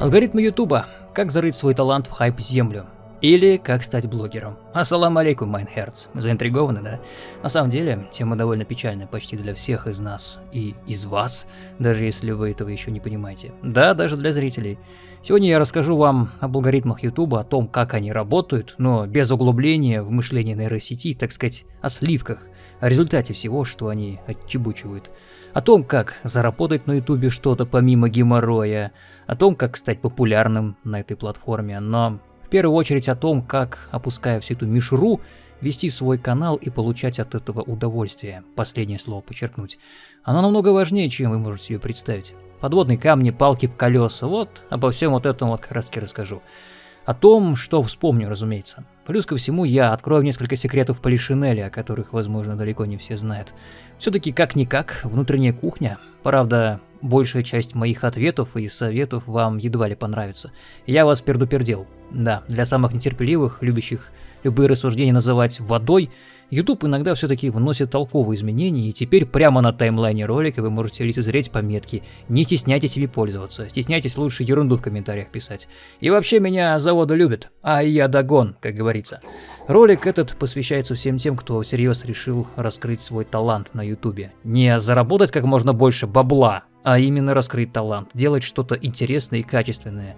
Алгоритмы Ютуба. Как зарыть свой талант в хайп-землю. Или как стать блогером. Ассалам алейкум, mein Herz. Заинтригованы, да? На самом деле, тема довольно печальная почти для всех из нас и из вас, даже если вы этого еще не понимаете. Да, даже для зрителей. Сегодня я расскажу вам об алгоритмах Ютуба, о том, как они работают, но без углубления в мышление нейросети, так сказать, о сливках, о результате всего, что они отчебучивают о том, как заработать на ютубе что-то помимо геморроя, о том, как стать популярным на этой платформе, но в первую очередь о том, как, опуская всю эту мишуру, вести свой канал и получать от этого удовольствие. Последнее слово подчеркнуть. Оно намного важнее, чем вы можете себе представить. Подводные камни, палки в колеса, вот обо всем вот этом вот как раз таки расскажу. О том, что вспомню, разумеется. Плюс ко всему, я открою несколько секретов Полишинеля, о которых, возможно, далеко не все знают. Все-таки, как-никак, внутренняя кухня. Правда, большая часть моих ответов и советов вам едва ли понравится. Я вас пердупердел. Да, для самых нетерпеливых, любящих любые рассуждения называть водой, YouTube иногда все-таки вносит толковые изменения, и теперь прямо на таймлайне ролика вы можете лицезреть пометки «Не стесняйтесь ими пользоваться, стесняйтесь лучше ерунду в комментариях писать». И вообще меня заводы любят, а я догон, как говорится. Ролик этот посвящается всем тем, кто всерьез решил раскрыть свой талант на YouTube. Не заработать как можно больше бабла, а именно раскрыть талант, делать что-то интересное и качественное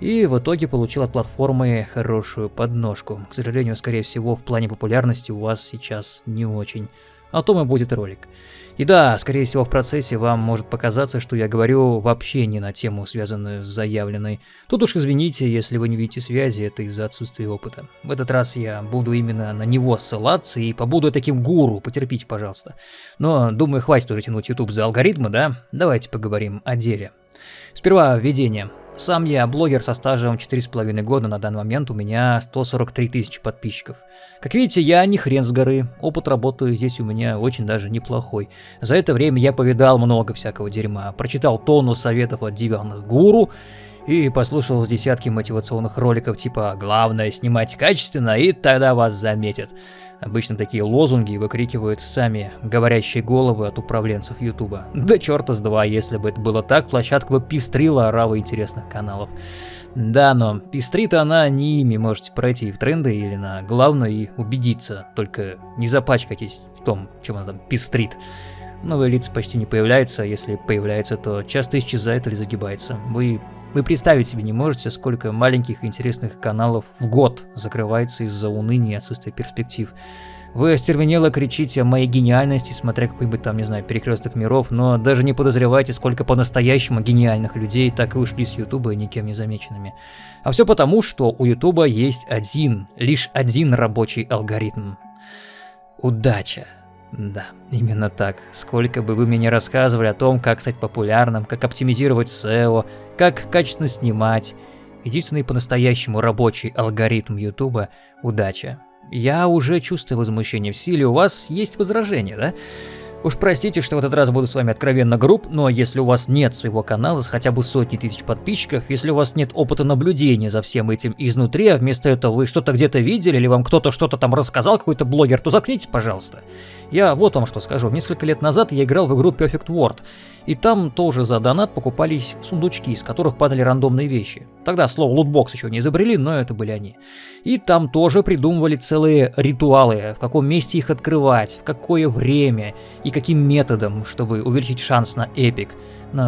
и в итоге получил от платформы хорошую подножку. К сожалению, скорее всего, в плане популярности у вас сейчас не очень. О том и будет ролик. И да, скорее всего, в процессе вам может показаться, что я говорю вообще не на тему, связанную с заявленной. Тут уж извините, если вы не видите связи, это из-за отсутствия опыта. В этот раз я буду именно на него ссылаться и побуду таким гуру, потерпите, пожалуйста. Но, думаю, хватит уже тянуть YouTube за алгоритмы, да? Давайте поговорим о деле. Сперва введение. Сам я блогер со стажем 4,5 года, на данный момент у меня 143 тысячи подписчиков. Как видите, я не хрен с горы, опыт работы здесь у меня очень даже неплохой. За это время я повидал много всякого дерьма, прочитал тонну советов от диванных гуру, и послушал десятки мотивационных роликов типа «Главное снимать качественно, и тогда вас заметят». Обычно такие лозунги выкрикивают сами говорящие головы от управленцев Ютуба. Да черта с два, если бы это было так, площадка бы пестрила оравой интересных каналов. Да, но пестрит она не ими, можете пройти в тренды или на главное и убедиться, только не запачкайтесь в том, чем она там пестрит. Новые лица почти не появляются, а если появляются, то часто исчезает или загибается. Вы вы представить себе не можете, сколько маленьких и интересных каналов в год закрывается из-за уныния и отсутствия перспектив. Вы остервенело кричите о моей гениальности, смотря какой-нибудь там, не знаю, перекресток миров, но даже не подозреваете, сколько по-настоящему гениальных людей так и ушли с Ютуба никем не замеченными. А все потому, что у Ютуба есть один, лишь один рабочий алгоритм. Удача. Да, именно так. Сколько бы вы мне не рассказывали о том, как стать популярным, как оптимизировать SEO, как качественно снимать, единственный по-настоящему рабочий алгоритм YouTube – удача. Я уже чувствую возмущение в силе, у вас есть возражения, да? Уж простите, что в этот раз буду с вами откровенно груб, но если у вас нет своего канала с хотя бы сотни тысяч подписчиков, если у вас нет опыта наблюдения за всем этим изнутри, а вместо этого вы что-то где-то видели или вам кто-то что-то там рассказал, какой-то блогер, то заткнитесь, пожалуйста. Я вот вам что скажу. Несколько лет назад я играл в игру Perfect World, и там тоже за донат покупались сундучки, из которых падали рандомные вещи. Тогда слово лутбокс еще не изобрели, но это были они. И там тоже придумывали целые ритуалы, в каком месте их открывать, в какое время и каким методом, чтобы увеличить шанс на эпик.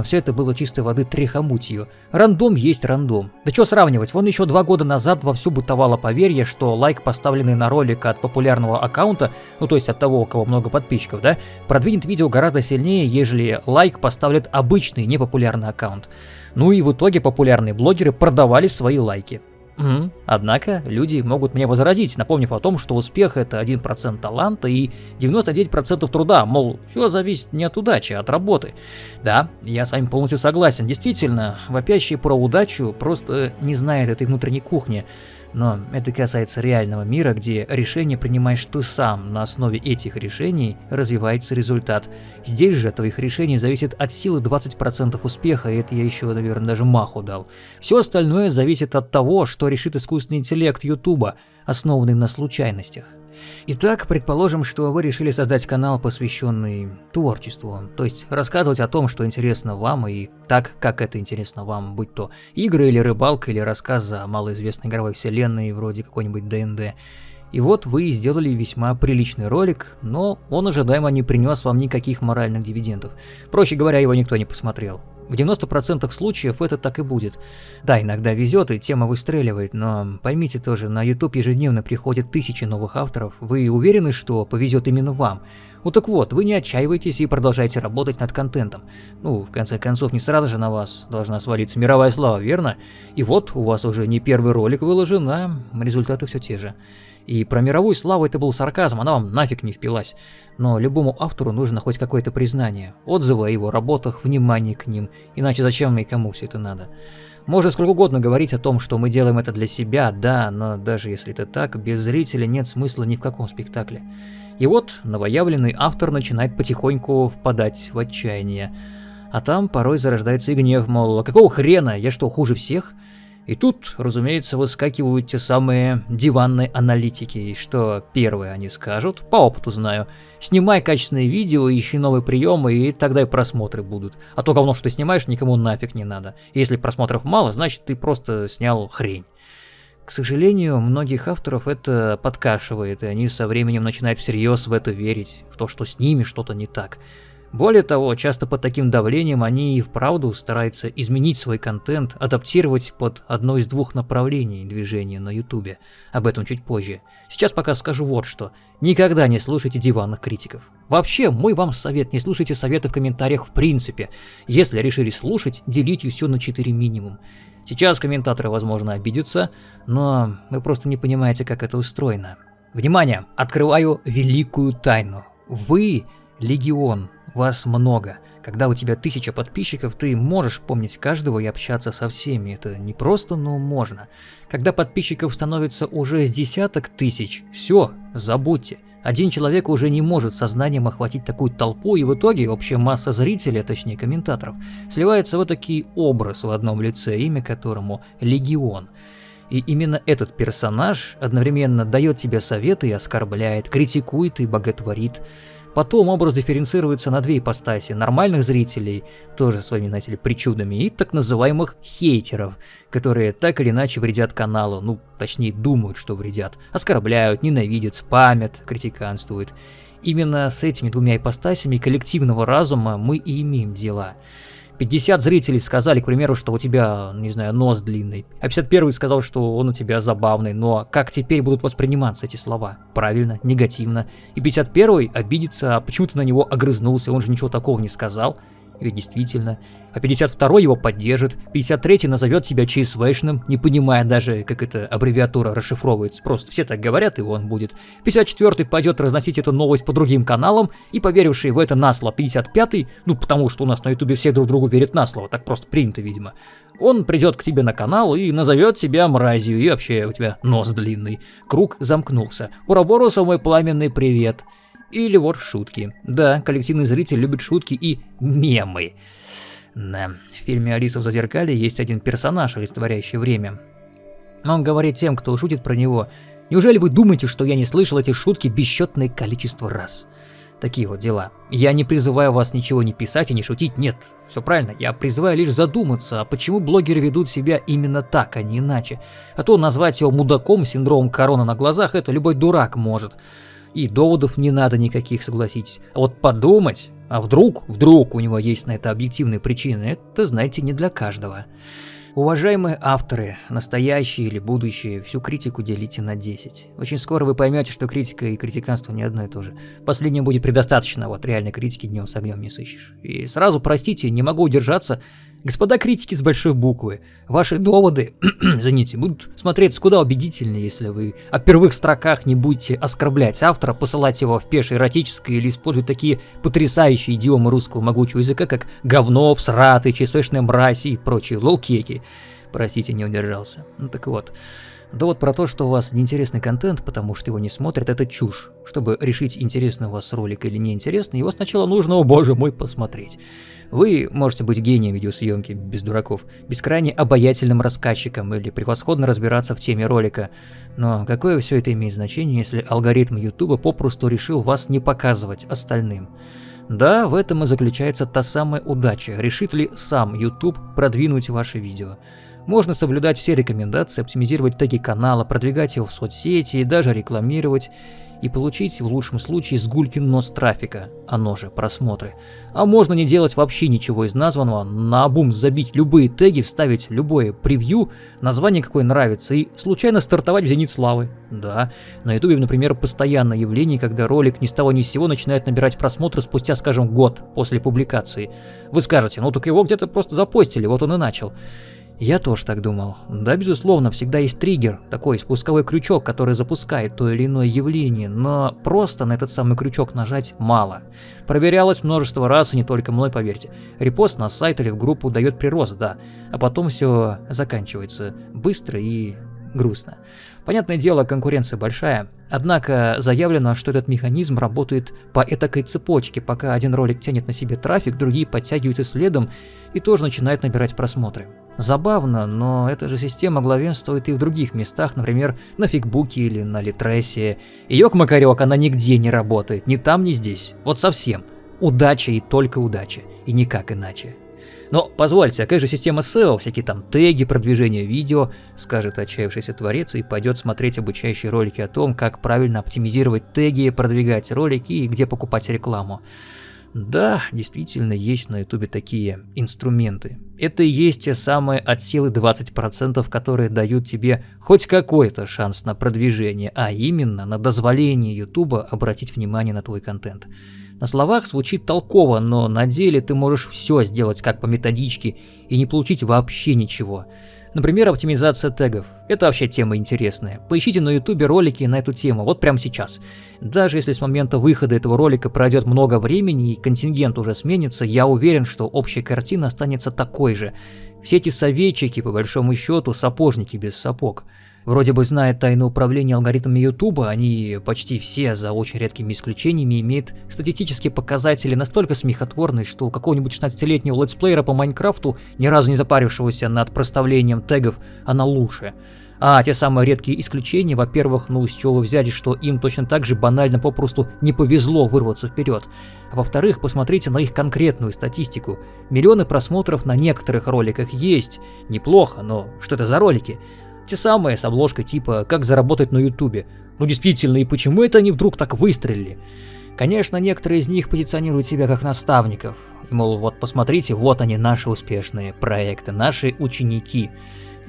Все это было чистой воды трехомутью. Рандом есть рандом. Да что сравнивать, вон еще два года назад вовсю бытовало поверье, что лайк, поставленный на ролик от популярного аккаунта, ну то есть от того, у кого много подписчиков, да, продвинет видео гораздо сильнее, ежели лайк поставит обычный непопулярный аккаунт. Ну и в итоге популярные блогеры продавали свои лайки. Угу. Однако люди могут мне возразить, напомнив о том, что успех это 1% таланта и 99% труда, мол, все зависит не от удачи, а от работы. Да, я с вами полностью согласен. Действительно, вопящие про удачу просто не знают этой внутренней кухни. Но это касается реального мира, где решение принимаешь ты сам, на основе этих решений развивается результат. Здесь же от твоих решений зависит от силы 20% успеха, и это я еще, наверное, даже маху дал. Все остальное зависит от того, что решит искусственный интеллект Ютуба, основанный на случайностях. Итак, предположим, что вы решили создать канал, посвященный творчеству, то есть рассказывать о том, что интересно вам и так, как это интересно вам, будь то игры или рыбалка или рассказ о малоизвестной игровой вселенной вроде какой-нибудь ДНД. И вот вы сделали весьма приличный ролик, но он ожидаемо не принес вам никаких моральных дивидендов. Проще говоря, его никто не посмотрел. В 90% случаев это так и будет. Да, иногда везет и тема выстреливает, но поймите тоже, на YouTube ежедневно приходят тысячи новых авторов. Вы уверены, что повезет именно вам? Ну так вот, вы не отчаивайтесь и продолжайте работать над контентом. Ну, в конце концов, не сразу же на вас должна свалиться мировая слава, верно? И вот, у вас уже не первый ролик выложен, а результаты все те же. И про мировую славу это был сарказм, она вам нафиг не впилась. Но любому автору нужно хоть какое-то признание, отзывы о его работах, внимание к ним, иначе зачем и кому все это надо. Можно сколько угодно говорить о том, что мы делаем это для себя, да, но даже если это так, без зрителя нет смысла ни в каком спектакле. И вот новоявленный автор начинает потихоньку впадать в отчаяние. А там порой зарождается и гнев, мол, а какого хрена, я что, хуже всех? И тут, разумеется, выскакивают те самые диванные аналитики, и что первое они скажут, по опыту знаю, снимай качественные видео, ищи новые приемы, и тогда и просмотры будут. А то говно, что ты снимаешь, никому нафиг не надо. Если просмотров мало, значит ты просто снял хрень. К сожалению, многих авторов это подкашивает, и они со временем начинают всерьез в это верить, в то, что с ними что-то не так. Более того, часто под таким давлением они и вправду стараются изменить свой контент, адаптировать под одно из двух направлений движения на ютубе. Об этом чуть позже. Сейчас пока скажу вот что. Никогда не слушайте диванных критиков. Вообще, мой вам совет, не слушайте советы в комментариях в принципе. Если решили слушать, делите все на 4 минимум. Сейчас комментаторы, возможно, обидятся, но вы просто не понимаете, как это устроено. Внимание! Открываю великую тайну. Вы – легион, вас много. Когда у тебя тысяча подписчиков, ты можешь помнить каждого и общаться со всеми. Это не просто, но можно. Когда подписчиков становится уже с десяток тысяч, все, забудьте. Один человек уже не может сознанием охватить такую толпу, и в итоге общая масса зрителей, а точнее комментаторов, сливается в такой образ в одном лице, имя которому Легион. И именно этот персонаж одновременно дает тебе советы и оскорбляет, критикует и боготворит. Потом образ дифференцируется на две ипостаси – нормальных зрителей, тоже своими, знаете ли, причудами, и так называемых хейтеров, которые так или иначе вредят каналу, ну, точнее, думают, что вредят, оскорбляют, ненавидят, спамят, критиканствуют. Именно с этими двумя ипостасями коллективного разума мы и имеем дела – 50 зрителей сказали, к примеру, что у тебя, не знаю, нос длинный, а 51 сказал, что он у тебя забавный, но как теперь будут восприниматься эти слова? Правильно, негативно. И 51 обидится, а почему ты на него огрызнулся, он же ничего такого не сказал. И действительно. А 52 его поддержит, 53 назовет себя ЧСВшным, не понимая даже, как эта аббревиатура расшифровывается. Просто все так говорят, и он будет. 54 пойдет разносить эту новость по другим каналам, и поверивший в это на слово 55 ну потому что у нас на ютубе все друг другу верят на слово, так просто принято, видимо. Он придет к тебе на канал и назовет себя мразью, и вообще у тебя нос длинный. Круг замкнулся. Ураборуса мой пламенный привет. Или вот шутки. Да, коллективный зритель любит шутки и мемы. Да, в фильме «Алиса в зазеркале» есть один персонаж, олицетворяющий время. Он говорит тем, кто шутит про него, «Неужели вы думаете, что я не слышал эти шутки бесчетное количество раз?» Такие вот дела. Я не призываю вас ничего не писать и не шутить, нет. Все правильно, я призываю лишь задуматься, а почему блогеры ведут себя именно так, а не иначе. А то назвать его мудаком, синдромом корона на глазах, это любой дурак может. И доводов не надо никаких, согласитесь. А вот подумать, а вдруг, вдруг у него есть на это объективные причины, это, знаете, не для каждого. Уважаемые авторы, настоящие или будущие, всю критику делите на 10. Очень скоро вы поймете, что критика и критиканство не одно и то же. Последнее будет предостаточно, вот реальной критики днем с огнем не сыщешь. И сразу, простите, не могу удержаться Господа критики с большой буквы, ваши доводы, извините, будут смотреться куда убедительнее, если вы о первых строках не будете оскорблять автора, посылать его в пешее эротическое или использовать такие потрясающие идиомы русского могучего языка, как говно, всраты, честочная мразь и прочие лолкеки. Простите, не удержался. Ну так вот. Довод про то, что у вас неинтересный контент, потому что его не смотрят, это чушь. Чтобы решить, интересный у вас ролик или неинтересный, его сначала нужно, о боже мой, посмотреть. Вы можете быть гением видеосъемки, без дураков, бескрайне обаятельным рассказчиком или превосходно разбираться в теме ролика. Но какое все это имеет значение, если алгоритм YouTube попросту решил вас не показывать остальным? Да, в этом и заключается та самая удача, решит ли сам YouTube продвинуть ваше видео. Можно соблюдать все рекомендации, оптимизировать теги канала, продвигать его в соцсети и даже рекламировать, и получить в лучшем случае сгулькин нос трафика, оно же просмотры. А можно не делать вообще ничего из названного, на обум забить любые теги, вставить любое превью, название какое нравится и случайно стартовать в зенит славы. Да, на ютубе, например, постоянное явление, когда ролик ни с того ни с сего начинает набирать просмотры спустя, скажем, год после публикации. Вы скажете, ну так его где-то просто запостили, вот он и начал. Я тоже так думал. Да, безусловно, всегда есть триггер, такой спусковой крючок, который запускает то или иное явление, но просто на этот самый крючок нажать мало. Проверялось множество раз, и не только мной, поверьте. Репост на сайт или в группу дает прирост, да, а потом все заканчивается быстро и грустно. Понятное дело, конкуренция большая, однако заявлено, что этот механизм работает по этакой цепочке, пока один ролик тянет на себе трафик, другие подтягиваются следом и тоже начинают набирать просмотры. Забавно, но эта же система главенствует и в других местах, например, на Фигбуке или на Литресе. И ёк-макарёк, она нигде не работает, ни там, ни здесь. Вот совсем. Удача и только удача, и никак иначе. Но позвольте, а как же система SEO, всякие там теги, продвижение видео, скажет отчаявшийся творец и пойдет смотреть обучающие ролики о том, как правильно оптимизировать теги, продвигать ролики и где покупать рекламу. Да, действительно есть на ютубе такие инструменты. Это и есть те самые от силы 20%, которые дают тебе хоть какой-то шанс на продвижение, а именно на дозволение ютуба обратить внимание на твой контент. На словах звучит толково, но на деле ты можешь все сделать как по методичке и не получить вообще ничего. Например, оптимизация тегов. Это вообще тема интересная. Поищите на ютубе ролики на эту тему, вот прямо сейчас. Даже если с момента выхода этого ролика пройдет много времени и контингент уже сменится, я уверен, что общая картина останется такой же. Все эти советчики, по большому счету, сапожники без сапог. Вроде бы знает тайны управления алгоритмами Ютуба, они почти все, за очень редкими исключениями, имеют статистические показатели настолько смехотворные, что у какого-нибудь 16-летнего летсплеера по Майнкрафту, ни разу не запарившегося над проставлением тегов, она лучше. А те самые редкие исключения, во-первых, ну с чего вы взяли, что им точно так же банально попросту не повезло вырваться вперед. А во-вторых, посмотрите на их конкретную статистику. Миллионы просмотров на некоторых роликах есть. Неплохо, но что это за ролики? Те самые с обложкой типа «Как заработать на ютубе». Ну действительно, и почему это они вдруг так выстрелили? Конечно, некоторые из них позиционируют себя как наставников. И, мол, вот посмотрите, вот они наши успешные проекты, наши ученики.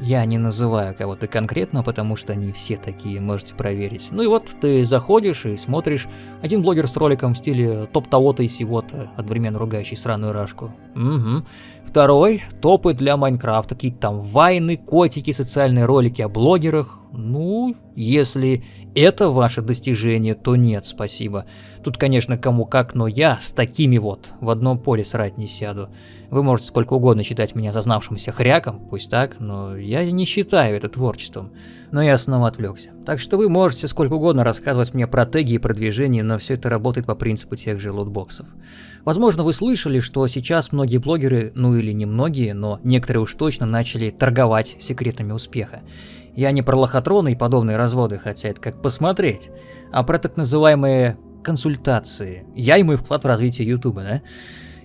Я не называю кого-то конкретно, потому что они все такие, можете проверить. Ну и вот ты заходишь и смотришь, один блогер с роликом в стиле топ того-то и сего-то, одновременно ругающий сраную рашку. Угу. Второй – топы для Майнкрафта, какие-то там вайны, котики, социальные ролики о блогерах. Ну, если это ваше достижение, то нет, спасибо. Тут, конечно, кому как, но я с такими вот в одном поле срать не сяду. Вы можете сколько угодно считать меня зазнавшимся хряком, пусть так, но я не считаю это творчеством. Но я снова отвлекся. Так что вы можете сколько угодно рассказывать мне про теги и продвижение, но все это работает по принципу тех же лутбоксов. Возможно, вы слышали, что сейчас многие блогеры, ну или не многие, но некоторые уж точно начали торговать секретами успеха. Я не про лохотроны и подобные разводы, хотя это как посмотреть, а про так называемые консультации. Я и мой вклад в развитие Ютуба, да?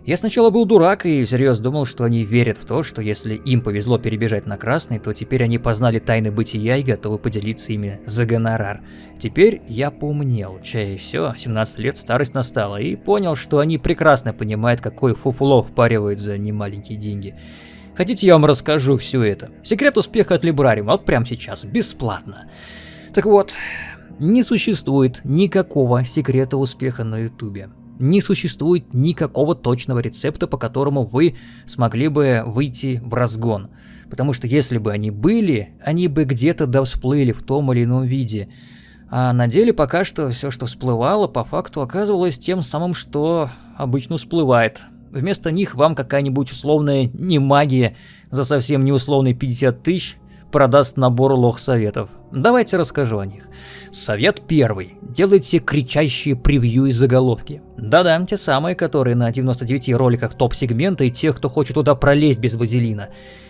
Я сначала был дурак и всерьез думал, что они верят в то, что если им повезло перебежать на красный, то теперь они познали тайны бытия и готовы поделиться ими за гонорар. Теперь я поумнел, чай и все, 17 лет старость настала, и понял, что они прекрасно понимают, какой фуфло впаривают за немаленькие деньги. Хотите, я вам расскажу все это? Секрет успеха от Либрариума, вот прямо сейчас, бесплатно. Так вот, не существует никакого секрета успеха на ютубе не существует никакого точного рецепта, по которому вы смогли бы выйти в разгон. Потому что если бы они были, они бы где-то да всплыли в том или ином виде. А на деле пока что все, что всплывало, по факту оказывалось тем самым, что обычно всплывает. Вместо них вам какая-нибудь условная не магия за совсем не условные 50 тысяч продаст набор лох-советов. Давайте расскажу о них. Совет первый. Делайте кричащие превью и заголовки. Да-да, те самые, которые на 99 роликах топ-сегмента и тех, кто хочет туда пролезть без вазелина.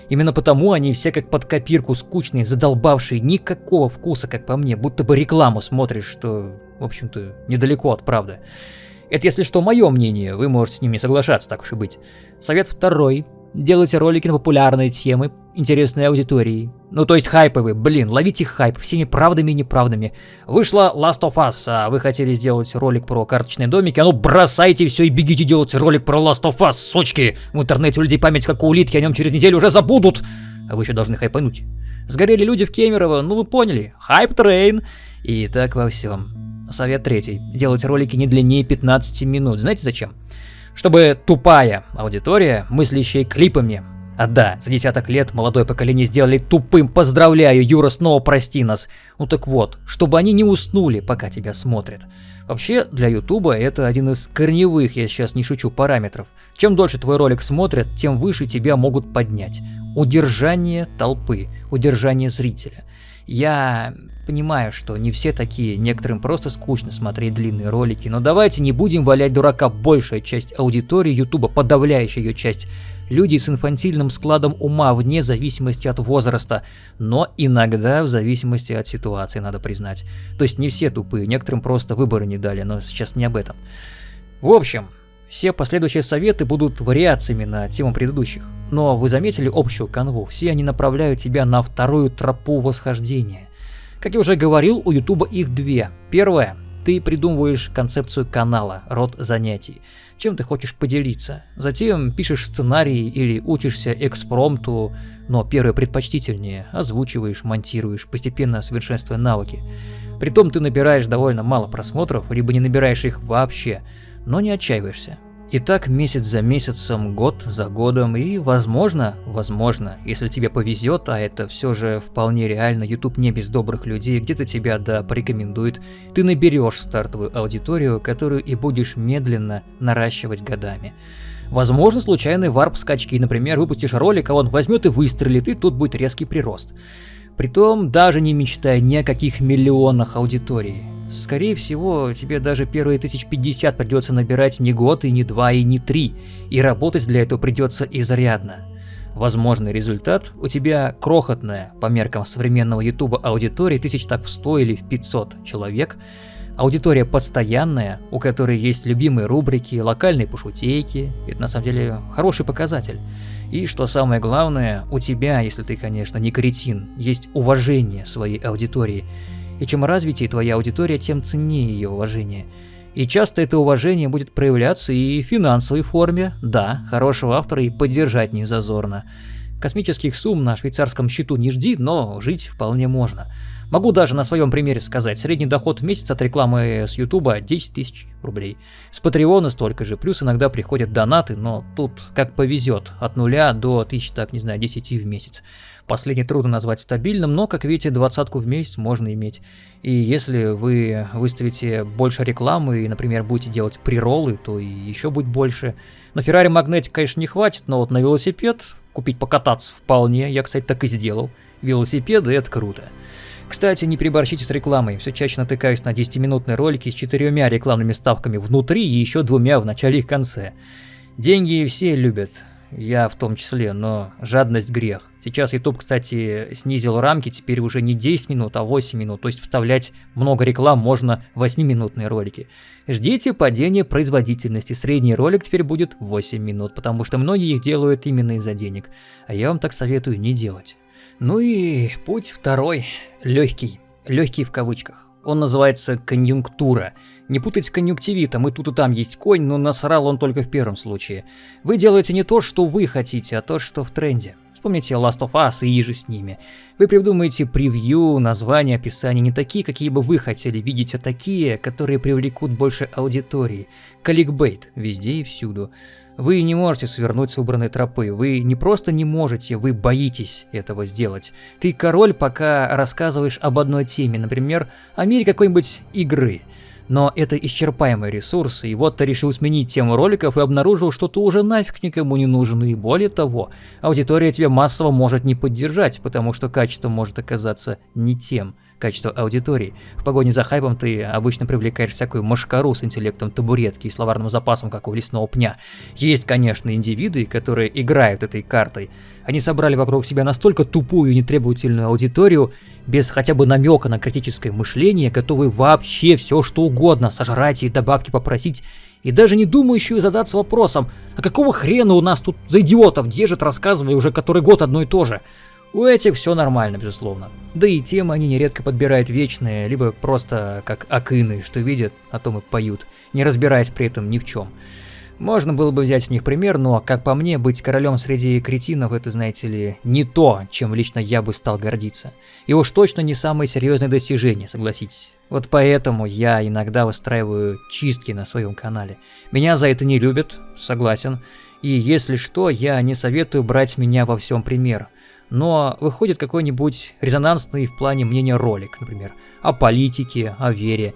Именно потому они все как под копирку скучные, задолбавшие, никакого вкуса, как по мне, будто бы рекламу смотришь, что, в общем-то, недалеко от правды. Это, если что, мое мнение, вы можете с ним не соглашаться, так уж и быть. Совет второй. Делайте ролики на популярные темы, интересные аудитории. Ну, то есть хайповые. Блин, ловите хайп всеми правдами и неправдами. Вышла Last of Us, а вы хотели сделать ролик про карточные домики, а ну бросайте все и бегите делать ролик про Last of Us, сучки. В интернете у людей память как у улитки, о нем через неделю уже забудут. А вы еще должны хайпануть. Сгорели люди в Кемерово, ну вы поняли. Hype train. И так во всем. Совет третий. Делать ролики не длиннее 15 минут. Знаете зачем? Чтобы тупая аудитория, мыслящая клипами, а да, за десяток лет молодое поколение сделали тупым. Поздравляю, Юра, снова прости нас. Ну так вот, чтобы они не уснули, пока тебя смотрят. Вообще, для Ютуба это один из корневых, я сейчас не шучу, параметров. Чем дольше твой ролик смотрят, тем выше тебя могут поднять. Удержание толпы, удержание зрителя. Я понимаю, что не все такие, некоторым просто скучно смотреть длинные ролики, но давайте не будем валять дурака. Большая часть аудитории Ютуба, подавляющая ее часть, люди с инфантильным складом ума вне зависимости от возраста, но иногда в зависимости от ситуации, надо признать. То есть не все тупые, некоторым просто выборы не дали, но сейчас не об этом. В общем, все последующие советы будут вариациями на тему предыдущих. Но вы заметили общую канву, все они направляют тебя на вторую тропу восхождения. Как я уже говорил, у Ютуба их две. Первое ты придумываешь концепцию канала, род занятий, чем ты хочешь поделиться. Затем пишешь сценарий или учишься экспромту, но первое предпочтительнее, озвучиваешь, монтируешь, постепенно совершенствуя навыки. Притом ты набираешь довольно мало просмотров, либо не набираешь их вообще, но не отчаиваешься. И так месяц за месяцем, год за годом, и возможно, возможно, если тебе повезет, а это все же вполне реально, YouTube не без добрых людей, где-то тебя да порекомендует, ты наберешь стартовую аудиторию, которую и будешь медленно наращивать годами. Возможно, случайный варп-скачки, например, выпустишь ролик, а он возьмет и выстрелит, и тут будет резкий прирост. Притом, даже не мечтая ни о каких миллионах аудитории. Скорее всего, тебе даже первые 1050 придется набирать не год, и не два, и не три, и работать для этого придется изрядно. Возможный результат у тебя крохотная, по меркам современного ютуба, аудитория тысяч так в 100 или в 500 человек, аудитория постоянная, у которой есть любимые рубрики, локальные пошутейки, это на самом деле хороший показатель. И что самое главное, у тебя, если ты, конечно, не кретин, есть уважение своей аудитории – и чем развитее твоя аудитория, тем ценнее ее уважение. И часто это уважение будет проявляться и в финансовой форме. Да, хорошего автора и поддержать не зазорно. Космических сумм на швейцарском счету не жди, но жить вполне можно. Могу даже на своем примере сказать, средний доход в месяц от рекламы с Ютуба 10 тысяч рублей. С Патреона столько же, плюс иногда приходят донаты, но тут как повезет, от нуля до тысяч, так не знаю, 10 в месяц. Последний трудно назвать стабильным, но, как видите, двадцатку в месяц можно иметь. И если вы выставите больше рекламы и, например, будете делать приролы, то и еще будет больше. На Ferrari Magnetic, конечно, не хватит, но вот на велосипед купить покататься вполне. Я, кстати, так и сделал. Велосипеды — это круто. Кстати, не переборщите с рекламой. Все чаще натыкаюсь на 10-минутные ролики с четырьмя рекламными ставками внутри и еще двумя в начале и конце. Деньги все любят, я в том числе, но жадность грех. Сейчас YouTube, кстати, снизил рамки, теперь уже не 10 минут, а 8 минут, то есть вставлять много реклам можно в 8-минутные ролики. Ждите падения производительности, средний ролик теперь будет 8 минут, потому что многие их делают именно из-за денег, а я вам так советую не делать. Ну и путь второй, легкий, легкий в кавычках. Он называется конъюнктура. Не путать с конъюнктивитом, и тут и там есть конь, но насрал он только в первом случае. Вы делаете не то, что вы хотите, а то, что в тренде. Вспомните Last of Us и иже с ними. Вы придумаете превью, названия, описания не такие, какие бы вы хотели видеть, а такие, которые привлекут больше аудитории. Каликбейт везде и всюду. Вы не можете свернуть с выбранной тропы, вы не просто не можете, вы боитесь этого сделать. Ты король, пока рассказываешь об одной теме, например, о мире какой-нибудь игры. Но это исчерпаемый ресурс, и вот ты решил сменить тему роликов и обнаружил, что ты уже нафиг никому не нужен, и более того, аудитория тебя массово может не поддержать, потому что качество может оказаться не тем качество аудитории. В погоне за хайпом ты обычно привлекаешь всякую машкару с интеллектом табуретки и словарным запасом, как у лесного пня. Есть, конечно, индивиды, которые играют этой картой. Они собрали вокруг себя настолько тупую и нетребовательную аудиторию, без хотя бы намека на критическое мышление, готовые вообще все что угодно сожрать и добавки попросить, и даже не думающую задаться вопросом, а какого хрена у нас тут за идиотов держит, рассказывая уже который год одно и то же. У этих все нормально, безусловно. Да и темы они нередко подбирают вечные, либо просто как акины, что видят, о том и поют, не разбираясь при этом ни в чем. Можно было бы взять с них пример, но, как по мне, быть королем среди кретинов это, знаете ли, не то, чем лично я бы стал гордиться. И уж точно не самое серьезное достижение, согласитесь. Вот поэтому я иногда выстраиваю чистки на своем канале. Меня за это не любят, согласен. И если что, я не советую брать меня во всем пример но выходит какой-нибудь резонансный в плане мнения ролик, например, о политике, о вере,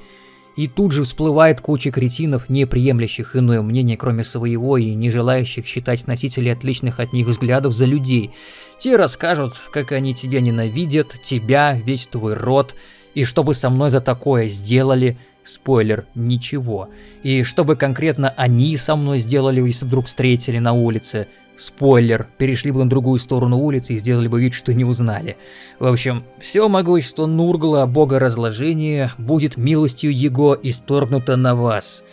и тут же всплывает куча кретинов, не приемлящих иное мнение, кроме своего, и не желающих считать носителей отличных от них взглядов за людей. Те расскажут, как они тебя ненавидят, тебя, весь твой род, и что бы со мной за такое сделали, спойлер, ничего. И что бы конкретно они со мной сделали, если вдруг встретили на улице, Спойлер, перешли бы на другую сторону улицы и сделали бы вид, что не узнали. В общем, все могущество Нургла, бога разложения, будет милостью его исторгнуто на вас.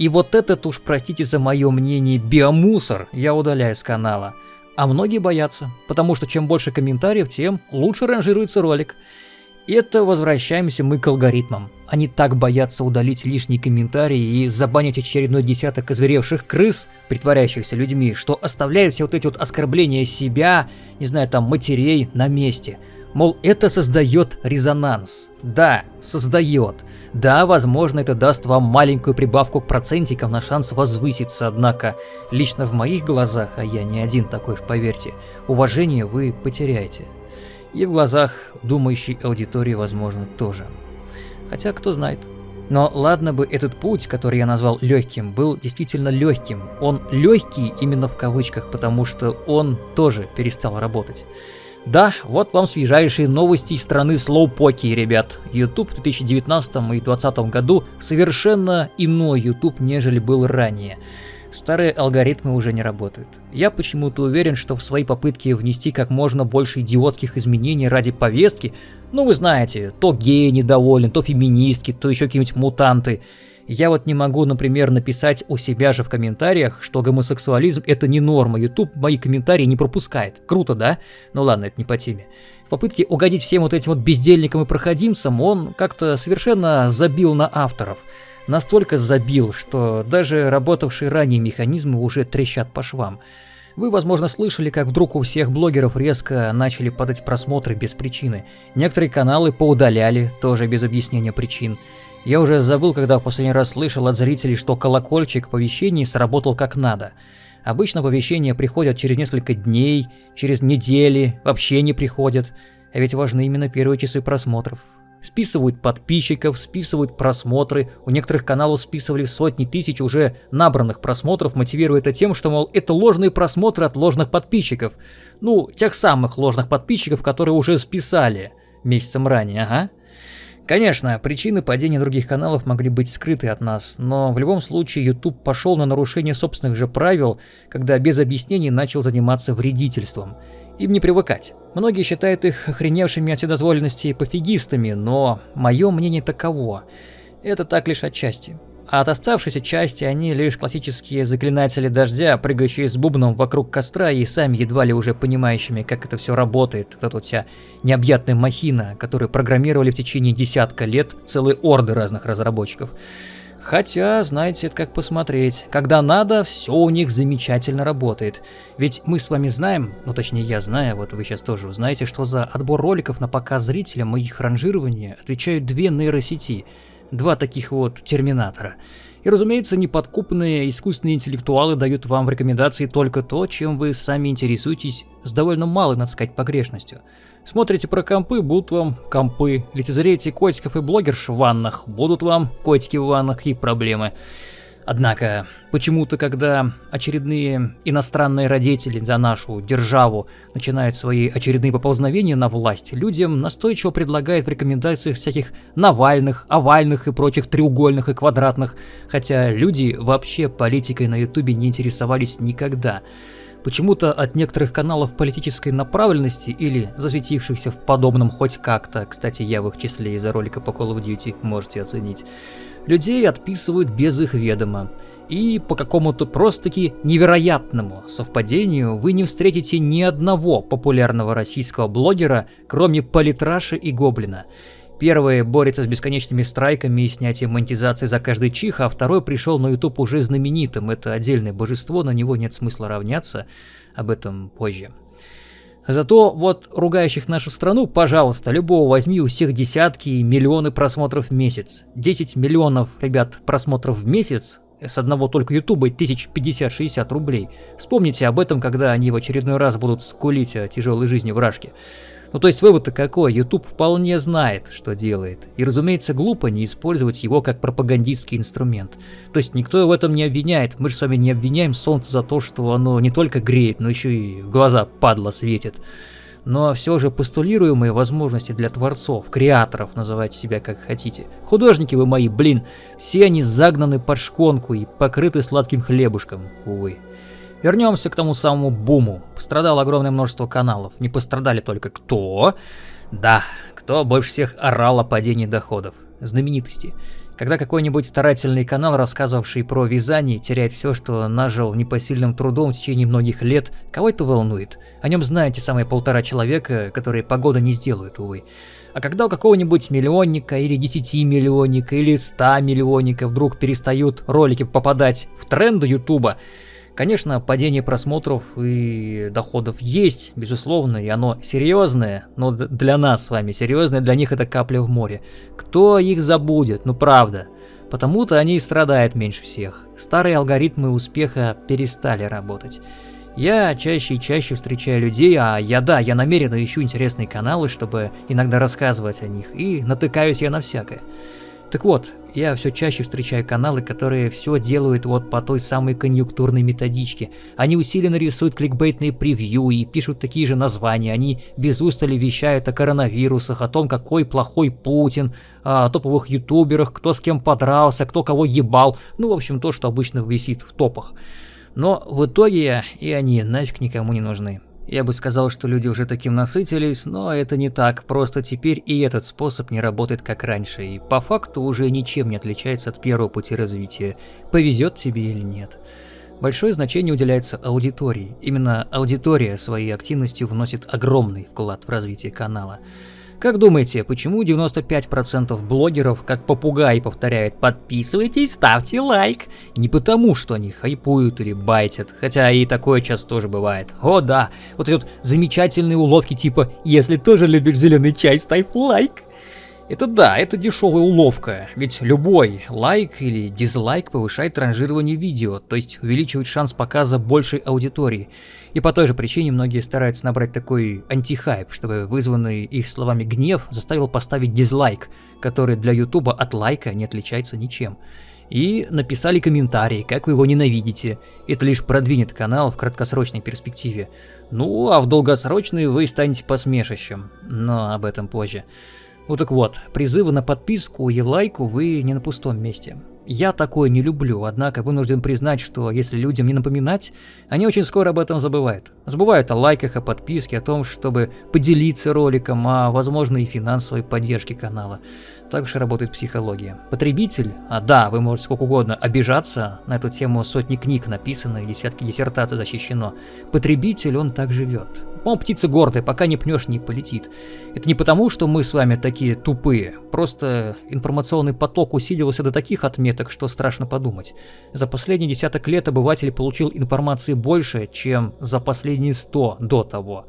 И вот этот уж, простите за мое мнение, биомусор я удаляю с канала. А многие боятся, потому что чем больше комментариев, тем лучше ранжируется ролик. Это возвращаемся мы к алгоритмам. Они так боятся удалить лишние комментарии и забанить очередной десяток озверевших крыс, притворяющихся людьми, что оставляют все вот эти вот оскорбления себя, не знаю, там, матерей на месте. Мол, это создает резонанс. Да, создает. Да, возможно, это даст вам маленькую прибавку к процентикам на шанс возвыситься, однако лично в моих глазах, а я не один такой, поверьте, уважение вы потеряете. И в глазах думающей аудитории, возможно, тоже. Хотя, кто знает. Но ладно бы этот путь, который я назвал легким, был действительно легким. Он легкий именно в кавычках, потому что он тоже перестал работать. Да, вот вам свежайшие новости из страны слоупоки, ребят. YouTube в 2019 и 2020 году совершенно иной YouTube, нежели был ранее. Старые алгоритмы уже не работают. Я почему-то уверен, что в своей попытке внести как можно больше идиотских изменений ради повестки, ну вы знаете, то гей недоволен, то феминистки, то еще какие-нибудь мутанты, я вот не могу, например, написать у себя же в комментариях, что гомосексуализм это не норма, YouTube мои комментарии не пропускает. Круто, да? Ну ладно, это не по теме. В попытке угодить всем вот этим вот бездельникам и проходимцам, он как-то совершенно забил на авторов – настолько забил, что даже работавшие ранее механизмы уже трещат по швам. Вы, возможно, слышали, как вдруг у всех блогеров резко начали падать просмотры без причины. Некоторые каналы поудаляли, тоже без объяснения причин. Я уже забыл, когда в последний раз слышал от зрителей, что колокольчик оповещений сработал как надо. Обычно оповещения приходят через несколько дней, через недели, вообще не приходят. А ведь важны именно первые часы просмотров. Списывают подписчиков, списывают просмотры. У некоторых каналов списывали сотни тысяч уже набранных просмотров, мотивируя это тем, что, мол, это ложные просмотры от ложных подписчиков. Ну, тех самых ложных подписчиков, которые уже списали месяцем ранее, ага. Конечно, причины падения других каналов могли быть скрыты от нас, но в любом случае YouTube пошел на нарушение собственных же правил, когда без объяснений начал заниматься вредительством. Им не привыкать. Многие считают их охреневшими от вседозволенности пофигистами, но мое мнение таково. Это так лишь отчасти. А от оставшейся части они лишь классические заклинатели дождя, прыгающие с бубном вокруг костра и сами едва ли уже понимающими, как это все работает. Вот эта вот вся необъятная махина, которую программировали в течение десятка лет целые орды разных разработчиков. Хотя, знаете, это как посмотреть. Когда надо, все у них замечательно работает. Ведь мы с вами знаем, ну точнее я знаю, вот вы сейчас тоже узнаете, что за отбор роликов на показ зрителям и их ранжирование отвечают две нейросети. Два таких вот терминатора. И, разумеется, неподкупные искусственные интеллектуалы дают вам в рекомендации только то, чем вы сами интересуетесь с довольно малой, надо сказать, погрешностью. Смотрите про компы, будут вам компы. Лицезреете котиков и блогерш в ваннах, будут вам котики в ваннах и проблемы. Однако, почему-то, когда очередные иностранные родители за нашу державу начинают свои очередные поползновения на власть, людям настойчиво предлагают в рекомендациях всяких Навальных, овальных и прочих треугольных и квадратных, хотя люди вообще политикой на ютубе не интересовались никогда. Почему-то от некоторых каналов политической направленности или засветившихся в подобном хоть как-то, кстати, я в их числе из-за ролика по Call of Duty, можете оценить, людей отписывают без их ведома. И по какому-то просто-таки невероятному совпадению вы не встретите ни одного популярного российского блогера, кроме Политраши и Гоблина. Первый борется с бесконечными страйками и снятием монетизации за каждый чих, а второй пришел на YouTube уже знаменитым. Это отдельное божество, на него нет смысла равняться. Об этом позже. Зато вот ругающих нашу страну, пожалуйста, любого возьми, у всех десятки и миллионы просмотров в месяц. 10 миллионов, ребят, просмотров в месяц с одного только ютуба тысяч 50-60 рублей. Вспомните об этом, когда они в очередной раз будут скулить о тяжелой жизни в Рашке. Ну то есть вывод-то какой, YouTube вполне знает, что делает. И разумеется глупо не использовать его как пропагандистский инструмент. То есть никто в этом не обвиняет, мы же с вами не обвиняем солнце за то, что оно не только греет, но еще и в глаза падла светит. Но все же постулируемые возможности для творцов, креаторов, называйте себя как хотите. Художники вы мои, блин, все они загнаны под шконку и покрыты сладким хлебушком, увы. Вернемся к тому самому буму. Пострадало огромное множество каналов. Не пострадали только кто? Да, кто больше всех орал о падении доходов. Знаменитости. Когда какой-нибудь старательный канал, рассказывавший про вязание, теряет все, что нажил непосильным трудом в течение многих лет, кого это волнует? О нем знаете самые полтора человека, которые погода не сделают, увы. А когда у какого-нибудь миллионника или десяти миллионника или ста миллионника вдруг перестают ролики попадать в тренды ютуба, Конечно, падение просмотров и доходов есть, безусловно, и оно серьезное, но для нас с вами серьезное, для них это капля в море. Кто их забудет, ну правда. Потому-то они и страдают меньше всех. Старые алгоритмы успеха перестали работать. Я чаще и чаще встречаю людей, а я да, я намеренно ищу интересные каналы, чтобы иногда рассказывать о них, и натыкаюсь я на всякое. Так вот, я все чаще встречаю каналы, которые все делают вот по той самой конъюнктурной методичке. Они усиленно рисуют кликбейтные превью и пишут такие же названия. Они без устали вещают о коронавирусах, о том, какой плохой Путин, о топовых ютуберах, кто с кем подрался, кто кого ебал. Ну, в общем, то, что обычно висит в топах. Но в итоге и они нафиг никому не нужны. Я бы сказал, что люди уже таким насытились, но это не так, просто теперь и этот способ не работает как раньше, и по факту уже ничем не отличается от первого пути развития, повезет тебе или нет. Большое значение уделяется аудитории. Именно аудитория своей активностью вносит огромный вклад в развитие канала. Как думаете, почему 95% блогеров как попугай повторяют «подписывайтесь, ставьте лайк»? Не потому, что они хайпуют или байтят, хотя и такое часто тоже бывает. О да, вот эти вот замечательные уловки типа «если тоже любишь зеленый чай, ставь лайк». Это да, это дешевая уловка, ведь любой лайк или дизлайк повышает ранжирование видео, то есть увеличивает шанс показа большей аудитории. И по той же причине многие стараются набрать такой антихайп, чтобы вызванный их словами гнев заставил поставить дизлайк, который для ютуба от лайка не отличается ничем. И написали комментарий, как вы его ненавидите. Это лишь продвинет канал в краткосрочной перспективе. Ну, а в долгосрочной вы станете посмешищем. Но об этом позже. Ну так вот, призывы на подписку и лайку вы не на пустом месте. Я такое не люблю, однако вынужден признать, что если людям не напоминать, они очень скоро об этом забывают. Забывают о лайках, о подписке, о том, чтобы поделиться роликом, о возможной финансовой поддержке канала. Так же работает психология. Потребитель, а да, вы можете сколько угодно обижаться, на эту тему сотни книг написано и десятки диссертаций защищено. Потребитель, он так живет. Он птица гордая, пока не пнешь, не полетит. Это не потому, что мы с вами такие тупые, просто информационный поток усилился до таких отметок, что страшно подумать. За последние десяток лет обыватель получил информации больше, чем за последние сто до того.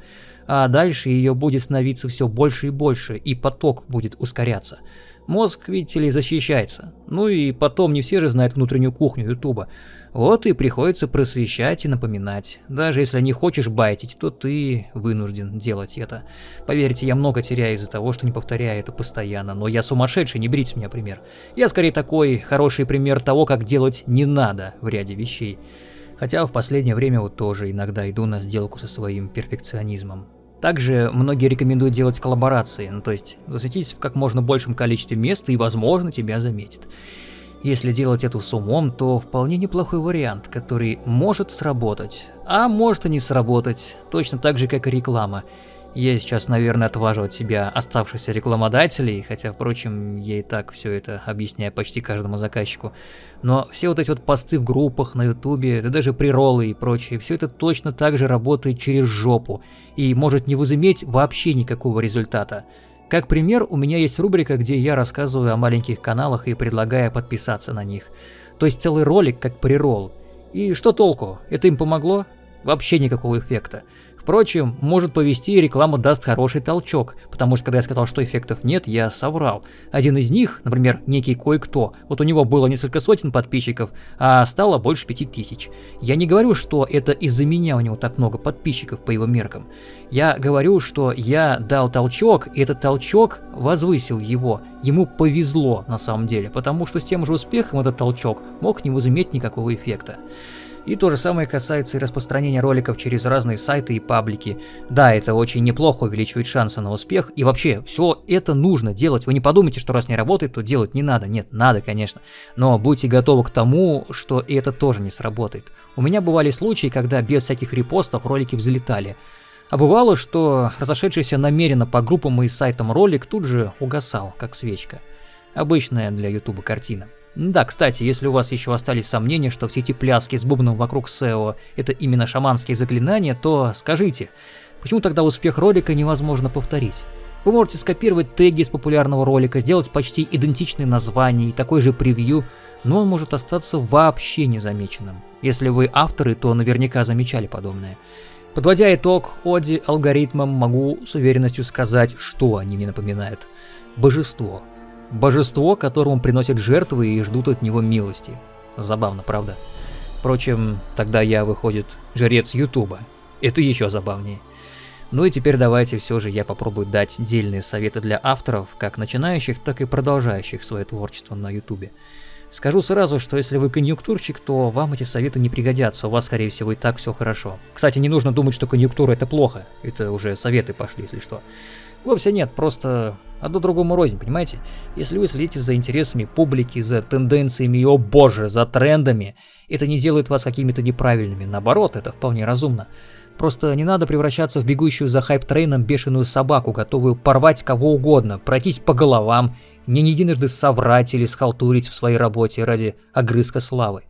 А дальше ее будет становиться все больше и больше, и поток будет ускоряться. Мозг, видите ли, защищается. Ну и потом не все же знают внутреннюю кухню Ютуба. Вот и приходится просвещать и напоминать. Даже если не хочешь байтить, то ты вынужден делать это. Поверьте, я много теряю из-за того, что не повторяю это постоянно. Но я сумасшедший, не берите меня пример. Я скорее такой хороший пример того, как делать не надо в ряде вещей. Хотя в последнее время вот тоже иногда иду на сделку со своим перфекционизмом. Также многие рекомендуют делать коллаборации, ну то есть засветись в как можно большем количестве мест и возможно тебя заметят. Если делать это с умом, то вполне неплохой вариант, который может сработать, а может и не сработать, точно так же, как и реклама. Я сейчас, наверное, отважу от себя оставшихся рекламодателей, хотя, впрочем, я и так все это объясняю почти каждому заказчику. Но все вот эти вот посты в группах на ютубе, да даже приролы и прочее, все это точно так же работает через жопу и может не возыметь вообще никакого результата. Как пример, у меня есть рубрика, где я рассказываю о маленьких каналах и предлагаю подписаться на них. То есть целый ролик как прирол. И что толку? Это им помогло? Вообще никакого эффекта. Впрочем, может повести и реклама даст хороший толчок, потому что когда я сказал, что эффектов нет, я соврал. Один из них, например, некий кое-кто, вот у него было несколько сотен подписчиков, а стало больше пяти тысяч. Я не говорю, что это из-за меня у него так много подписчиков по его меркам. Я говорю, что я дал толчок, и этот толчок возвысил его. Ему повезло на самом деле, потому что с тем же успехом этот толчок мог не возыметь никакого эффекта. И то же самое касается и распространения роликов через разные сайты и паблики. Да, это очень неплохо увеличивает шансы на успех. И вообще, все это нужно делать. Вы не подумайте, что раз не работает, то делать не надо. Нет, надо, конечно. Но будьте готовы к тому, что это тоже не сработает. У меня бывали случаи, когда без всяких репостов ролики взлетали. А бывало, что разошедшийся намеренно по группам и сайтам ролик тут же угасал, как свечка. Обычная для ютуба картина. Да, кстати, если у вас еще остались сомнения, что все эти пляски с бубном вокруг SEO это именно шаманские заклинания, то скажите, почему тогда успех ролика невозможно повторить? Вы можете скопировать теги из популярного ролика, сделать почти идентичное название и такой же превью, но он может остаться вообще незамеченным. Если вы авторы, то наверняка замечали подобное. Подводя итог Оди алгоритмам, могу с уверенностью сказать, что они мне напоминают. Божество. Божество, которому приносят жертвы и ждут от него милости. Забавно, правда? Впрочем, тогда я, выходит, жрец Ютуба. Это еще забавнее. Ну и теперь давайте все же я попробую дать дельные советы для авторов, как начинающих, так и продолжающих свое творчество на Ютубе. Скажу сразу, что если вы конъюнктурщик, то вам эти советы не пригодятся, у вас, скорее всего, и так все хорошо. Кстати, не нужно думать, что конъюнктура это плохо, это уже советы пошли, если что. Вовсе нет, просто одно другому рознь, понимаете? Если вы следите за интересами публики, за тенденциями о боже, за трендами, это не делает вас какими-то неправильными, наоборот, это вполне разумно. Просто не надо превращаться в бегущую за хайп-трейном бешеную собаку, готовую порвать кого угодно, пройтись по головам, не единожды соврать или схалтурить в своей работе ради огрызка славы.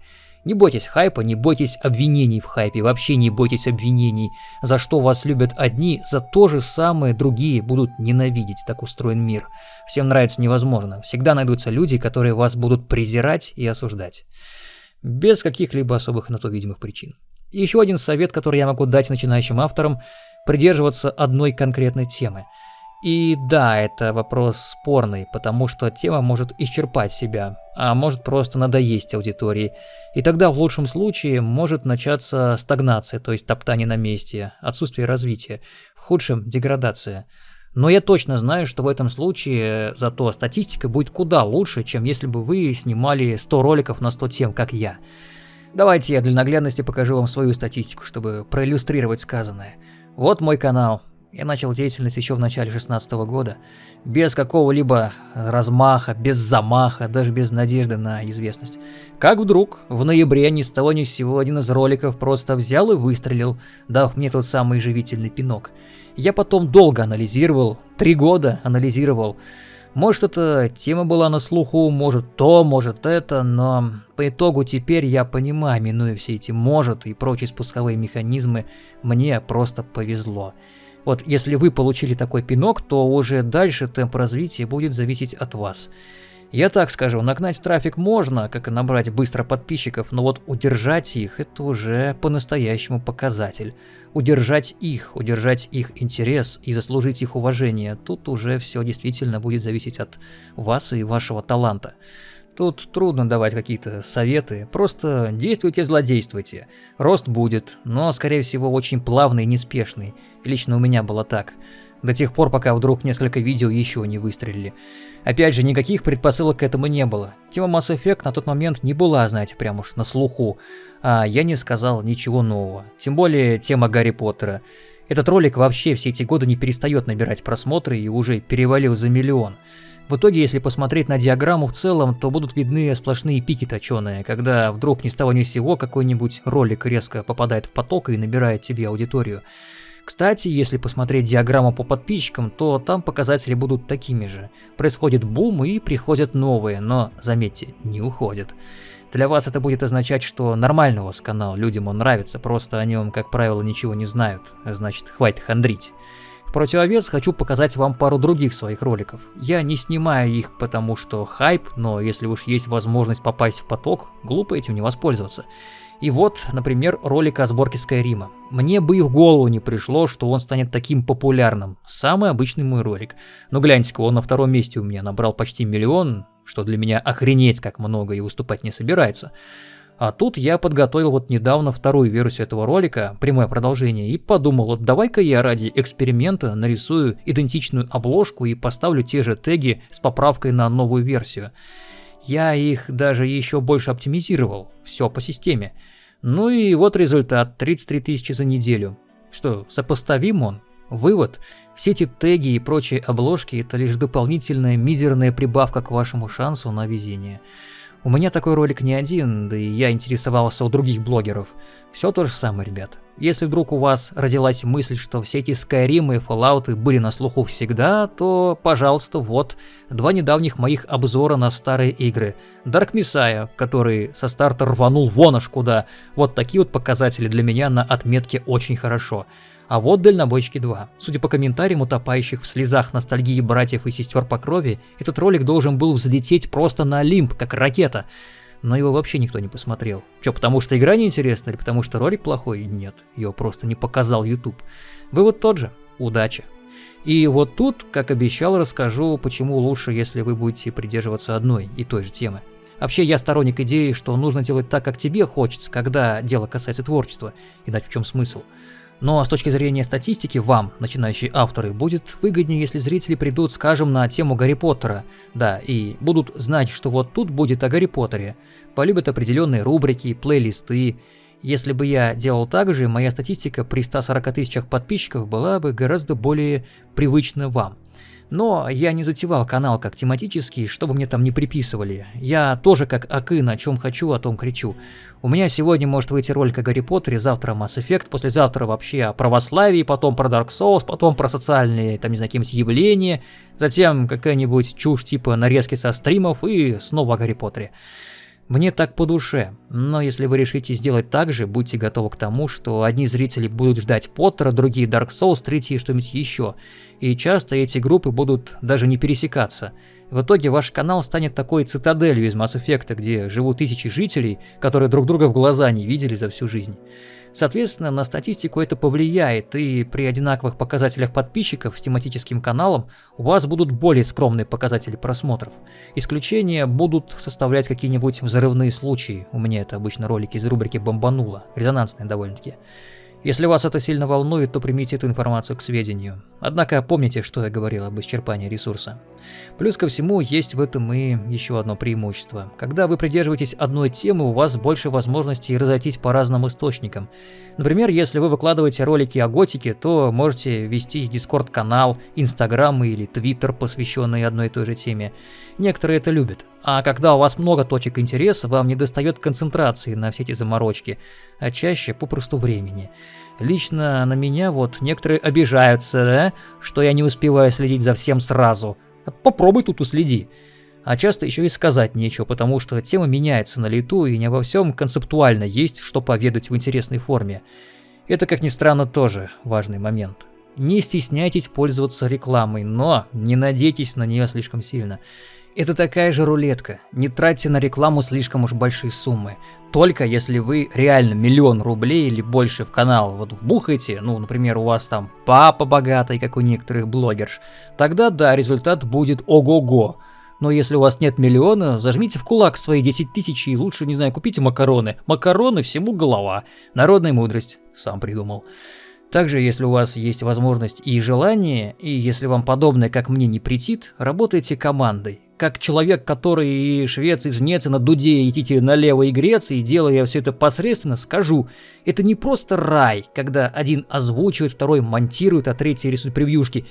Не бойтесь хайпа, не бойтесь обвинений в хайпе, вообще не бойтесь обвинений. За что вас любят одни, за то же самое другие будут ненавидеть, так устроен мир. Всем нравится невозможно, всегда найдутся люди, которые вас будут презирать и осуждать. Без каких-либо особых на то видимых причин. Еще один совет, который я могу дать начинающим авторам, придерживаться одной конкретной темы – и да, это вопрос спорный, потому что тема может исчерпать себя, а может просто надоесть аудитории. И тогда в лучшем случае может начаться стагнация, то есть топтание на месте, отсутствие развития, в худшем – деградация. Но я точно знаю, что в этом случае зато статистика будет куда лучше, чем если бы вы снимали 100 роликов на 100 тем, как я. Давайте я для наглядности покажу вам свою статистику, чтобы проиллюстрировать сказанное. Вот мой канал, я начал деятельность еще в начале 16 года, без какого-либо размаха, без замаха, даже без надежды на известность. Как вдруг, в ноябре ни с того ни с сего один из роликов просто взял и выстрелил, дав мне тот самый живительный пинок. Я потом долго анализировал, три года анализировал. Может, эта тема была на слуху, может то, может это, но по итогу теперь я понимаю, минуя все эти «может» и прочие спусковые механизмы, мне просто повезло. Вот если вы получили такой пинок, то уже дальше темп развития будет зависеть от вас. Я так скажу, нагнать трафик можно, как и набрать быстро подписчиков, но вот удержать их – это уже по-настоящему показатель. Удержать их, удержать их интерес и заслужить их уважение – тут уже все действительно будет зависеть от вас и вашего таланта. Тут трудно давать какие-то советы, просто действуйте, злодействуйте. Рост будет, но скорее всего очень плавный и неспешный. Лично у меня было так. До тех пор, пока вдруг несколько видео еще не выстрелили. Опять же, никаких предпосылок к этому не было. Тема Mass Effect на тот момент не была, знаете, прям уж на слуху. А я не сказал ничего нового. Тем более тема Гарри Поттера. Этот ролик вообще все эти годы не перестает набирать просмотры и уже перевалил за миллион. В итоге, если посмотреть на диаграмму в целом, то будут видны сплошные пики точеные, когда вдруг ни с того ни с сего какой-нибудь ролик резко попадает в поток и набирает себе аудиторию. Кстати, если посмотреть диаграмму по подписчикам, то там показатели будут такими же. Происходит бум и приходят новые, но, заметьте, не уходят. Для вас это будет означать, что нормально у вас канал, людям он нравится, просто о нем, как правило, ничего не знают, значит, хватит хандрить. В противовес хочу показать вам пару других своих роликов. Я не снимаю их, потому что хайп, но если уж есть возможность попасть в поток, глупо этим не воспользоваться. И вот, например, ролик о сборке Скайрима. Мне бы и в голову не пришло, что он станет таким популярным. Самый обычный мой ролик. Но гляньте-ка, он на втором месте у меня набрал почти миллион, что для меня охренеть как много и выступать не собирается. А тут я подготовил вот недавно вторую версию этого ролика, прямое продолжение, и подумал, вот давай-ка я ради эксперимента нарисую идентичную обложку и поставлю те же теги с поправкой на новую версию. Я их даже еще больше оптимизировал, все по системе. Ну и вот результат, 33 тысячи за неделю. Что, сопоставим он? Вывод, все эти теги и прочие обложки это лишь дополнительная мизерная прибавка к вашему шансу на везение. У меня такой ролик не один, да и я интересовался у других блогеров. Все то же самое, ребят. Если вдруг у вас родилась мысль, что все эти Skyrim и Fallout были на слуху всегда, то, пожалуйста, вот два недавних моих обзора на старые игры. Dark Messiah, который со старта рванул вон аж куда. Вот такие вот показатели для меня на отметке очень хорошо. А вот Дальнобойщики 2. Судя по комментариям утопающих в слезах ностальгии братьев и сестер по крови, этот ролик должен был взлететь просто на Олимп, как ракета. Но его вообще никто не посмотрел. Че, потому что игра неинтересна или потому что ролик плохой? Нет, его просто не показал YouTube. Вывод тот же. Удача. И вот тут, как обещал, расскажу, почему лучше, если вы будете придерживаться одной и той же темы. Вообще, я сторонник идеи, что нужно делать так, как тебе хочется, когда дело касается творчества. Иначе в чем смысл? Но с точки зрения статистики вам, начинающие авторы, будет выгоднее, если зрители придут, скажем, на тему Гарри Поттера, да, и будут знать, что вот тут будет о Гарри Поттере, полюбят определенные рубрики, плейлисты. Если бы я делал так же, моя статистика при 140 тысячах подписчиков была бы гораздо более привычна вам. Но я не затевал канал как тематический, чтобы мне там не приписывали. Я тоже как Акы, на чем хочу, о том кричу. У меня сегодня может выйти ролик о Гарри Поттере, завтра Mass Effect, послезавтра вообще о православии, потом про Dark Souls, потом про социальные, там, не знаю, какие-нибудь явления, затем какая-нибудь чушь типа нарезки со стримов и снова о Гарри Поттере. Мне так по душе, но если вы решите сделать так же, будьте готовы к тому, что одни зрители будут ждать Поттера, другие Dark Souls, третьи что-нибудь еще. И часто эти группы будут даже не пересекаться. В итоге ваш канал станет такой цитаделью из Mass Effect, где живут тысячи жителей, которые друг друга в глаза не видели за всю жизнь. Соответственно, на статистику это повлияет, и при одинаковых показателях подписчиков с тематическим каналом у вас будут более скромные показатели просмотров. Исключения будут составлять какие-нибудь взрывные случаи, у меня это обычно ролики из рубрики «Бомбануло», резонансные довольно-таки. Если вас это сильно волнует, то примите эту информацию к сведению. Однако помните, что я говорил об исчерпании ресурса. Плюс ко всему, есть в этом и еще одно преимущество. Когда вы придерживаетесь одной темы, у вас больше возможностей разойтись по разным источникам. Например, если вы выкладываете ролики о готике, то можете вести дискорд-канал, инстаграм или твиттер, посвященный одной и той же теме. Некоторые это любят. А когда у вас много точек интереса, вам не достает концентрации на все эти заморочки, а чаще попросту времени. Лично на меня вот некоторые обижаются, да, что я не успеваю следить за всем сразу. Попробуй тут уследи. А часто еще и сказать нечего, потому что тема меняется на лету и не обо всем концептуально есть, что поведать в интересной форме. Это, как ни странно, тоже важный момент. Не стесняйтесь пользоваться рекламой, но не надейтесь на нее слишком сильно. Это такая же рулетка. Не тратьте на рекламу слишком уж большие суммы. Только если вы реально миллион рублей или больше в канал вот вбухаете, ну, например, у вас там папа богатый, как у некоторых блогерш, тогда да, результат будет ого-го. Но если у вас нет миллиона, зажмите в кулак свои 10 тысяч и лучше, не знаю, купите макароны. Макароны всему голова. Народная мудрость. Сам придумал. Также, если у вас есть возможность и желание, и если вам подобное, как мне, не претит, работайте командой как человек, который и швец, и жнец, и на дуде идите налево и греться, и делая все это посредственно, скажу, это не просто рай, когда один озвучивает, второй монтирует, а третий рисует превьюшки.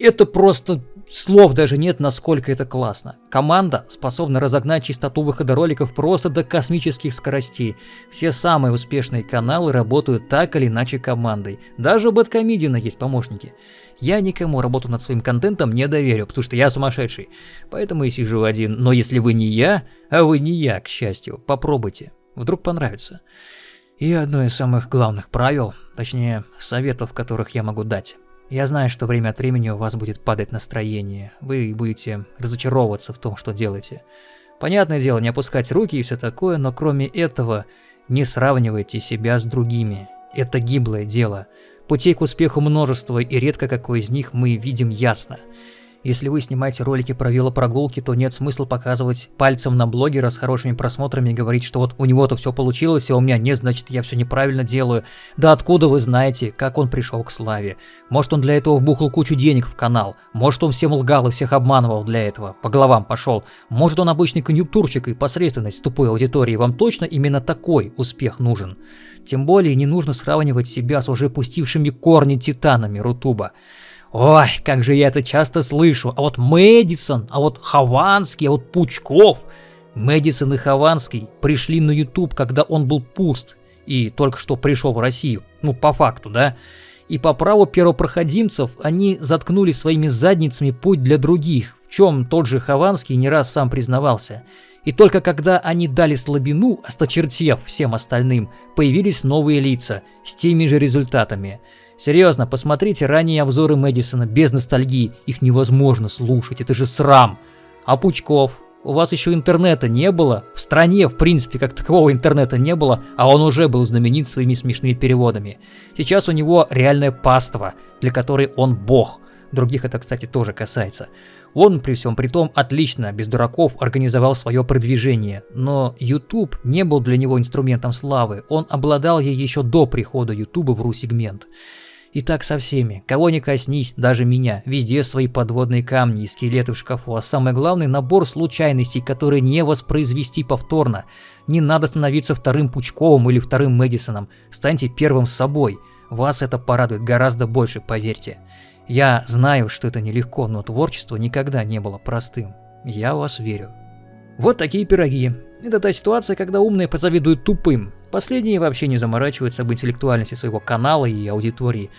Это просто слов даже нет, насколько это классно. Команда способна разогнать частоту выхода роликов просто до космических скоростей. Все самые успешные каналы работают так или иначе командой. Даже у Бэткомедиана есть помощники. Я никому работу над своим контентом не доверю, потому что я сумасшедший. Поэтому и сижу один. Но если вы не я, а вы не я, к счастью, попробуйте. Вдруг понравится. И одно из самых главных правил, точнее, советов, которых я могу дать. Я знаю, что время от времени у вас будет падать настроение, вы будете разочаровываться в том, что делаете. Понятное дело, не опускать руки и все такое, но кроме этого, не сравнивайте себя с другими. Это гиблое дело. Путей к успеху множество, и редко какой из них мы видим ясно. Если вы снимаете ролики про велопрогулки, то нет смысла показывать пальцем на блогера с хорошими просмотрами и говорить, что вот у него-то все получилось, а у меня нет, значит я все неправильно делаю. Да откуда вы знаете, как он пришел к славе? Может он для этого вбухал кучу денег в канал, может он всем лгал и всех обманывал для этого, по головам пошел. Может он обычный конъюнктурщик и посредственность тупой аудитории, вам точно именно такой успех нужен? Тем более не нужно сравнивать себя с уже пустившими корни титанами Рутуба. Ой, как же я это часто слышу. А вот Мэдисон, а вот Хованский, а вот Пучков. Мэдисон и Хованский пришли на YouTube, когда он был пуст и только что пришел в Россию. Ну, по факту, да? И по праву первопроходимцев они заткнули своими задницами путь для других, в чем тот же Хованский не раз сам признавался. И только когда они дали слабину, осточертев всем остальным, появились новые лица с теми же результатами – Серьезно, посмотрите ранние обзоры Мэдисона без ностальгии, их невозможно слушать, это же срам. А Пучков? У вас еще интернета не было? В стране, в принципе, как такового интернета не было, а он уже был знаменит своими смешными переводами. Сейчас у него реальное паство, для которой он бог. Других это, кстати, тоже касается. Он, при всем при том, отлично, без дураков, организовал свое продвижение. Но YouTube не был для него инструментом славы, он обладал ей еще до прихода YouTube в ру-сегмент. И так со всеми. Кого не коснись, даже меня. Везде свои подводные камни и скелеты в шкафу. А самое главное, набор случайностей, которые не воспроизвести повторно. Не надо становиться вторым Пучковым или вторым Мэдисоном. Станьте первым с собой. Вас это порадует гораздо больше, поверьте. Я знаю, что это нелегко, но творчество никогда не было простым. Я вас верю. Вот такие пироги. Это та ситуация, когда умные позавидуют тупым. Последние вообще не заморачиваются об интеллектуальности своего канала и аудитории.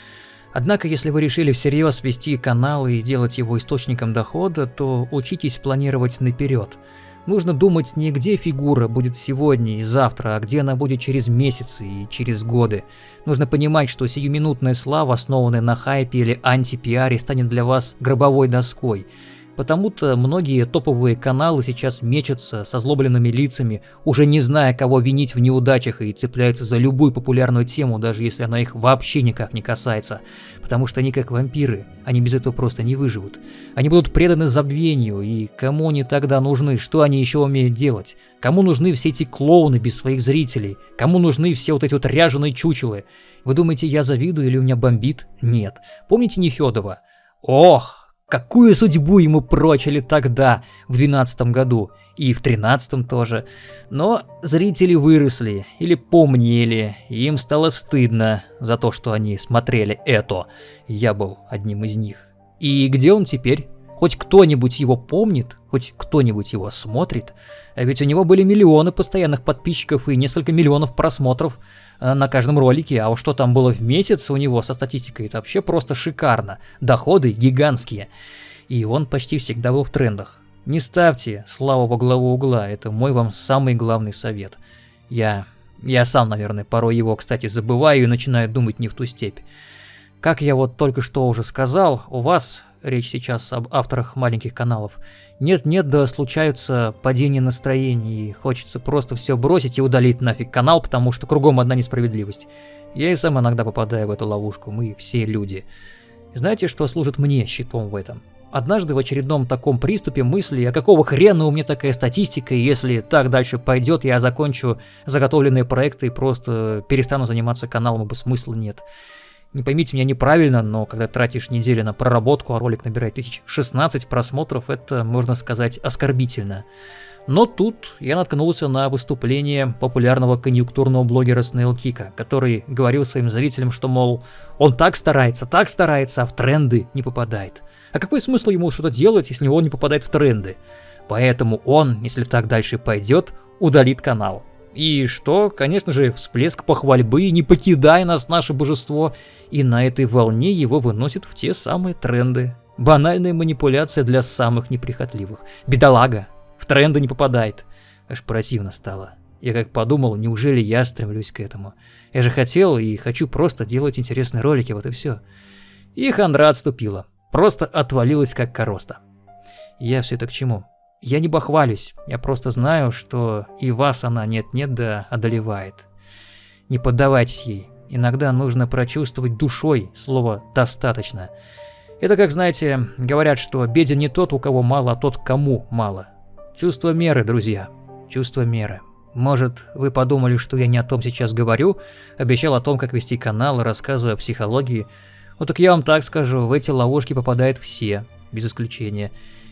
Однако, если вы решили всерьез вести канал и делать его источником дохода, то учитесь планировать наперед. Нужно думать не где фигура будет сегодня и завтра, а где она будет через месяцы и через годы. Нужно понимать, что сиюминутная слава, основанная на хайпе или антипиаре, станет для вас гробовой доской – Потому-то многие топовые каналы сейчас мечутся со злобленными лицами, уже не зная, кого винить в неудачах и цепляются за любую популярную тему, даже если она их вообще никак не касается. Потому что они как вампиры, они без этого просто не выживут. Они будут преданы забвению, и кому они тогда нужны, что они еще умеют делать? Кому нужны все эти клоуны без своих зрителей? Кому нужны все вот эти вот ряженые чучелы? Вы думаете, я завидую или у меня бомбит? Нет. Помните Нефедова? Ох, Какую судьбу ему прочили тогда, в 12 году, и в 13 тоже. Но зрители выросли или помнели, и им стало стыдно за то, что они смотрели это. Я был одним из них. И где он теперь? Хоть кто-нибудь его помнит, хоть кто-нибудь его смотрит, а ведь у него были миллионы постоянных подписчиков и несколько миллионов просмотров на каждом ролике, а уж что там было в месяц у него со статистикой, это вообще просто шикарно. Доходы гигантские. И он почти всегда был в трендах. Не ставьте славу во главу угла, это мой вам самый главный совет. Я... я сам, наверное, порой его, кстати, забываю и начинаю думать не в ту степь. Как я вот только что уже сказал, у вас речь сейчас об авторах маленьких каналов, нет-нет, да случаются падения настроения, и хочется просто все бросить и удалить нафиг канал, потому что кругом одна несправедливость. Я и сам иногда попадаю в эту ловушку, мы все люди. Знаете, что служит мне щитом в этом? Однажды в очередном таком приступе мысли, а какого хрена у меня такая статистика, и если так дальше пойдет, я закончу заготовленные проекты и просто перестану заниматься каналом, ибо смысла нет. Не поймите меня неправильно, но когда тратишь неделю на проработку, а ролик набирает 1016 просмотров, это, можно сказать, оскорбительно. Но тут я наткнулся на выступление популярного конъюнктурного блогера Снейл Кика, который говорил своим зрителям, что, мол, он так старается, так старается, а в тренды не попадает. А какой смысл ему что-то делать, если он не попадает в тренды? Поэтому он, если так дальше пойдет, удалит канал. И что, конечно же, всплеск похвальбы, не покидая нас наше божество, и на этой волне его выносят в те самые тренды. Банальная манипуляция для самых неприхотливых. Бедолага, в тренды не попадает. Аж противно стало. Я как подумал, неужели я стремлюсь к этому? Я же хотел и хочу просто делать интересные ролики, вот и все. И хандра отступила. Просто отвалилась как короста. Я все это к чему? Я не бахвалюсь, я просто знаю, что и вас она нет-нет да одолевает. Не поддавайтесь ей. Иногда нужно прочувствовать душой слово «достаточно». Это как, знаете, говорят, что беден не тот, у кого мало, а тот, кому мало. Чувство меры, друзья. Чувство меры. Может, вы подумали, что я не о том сейчас говорю, обещал о том, как вести канал, рассказываю о психологии. Вот так я вам так скажу, в эти ловушки попадают все, без исключения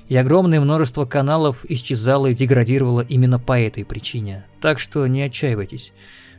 и огромное множество каналов исчезало и деградировало именно по этой причине. Так что не отчаивайтесь.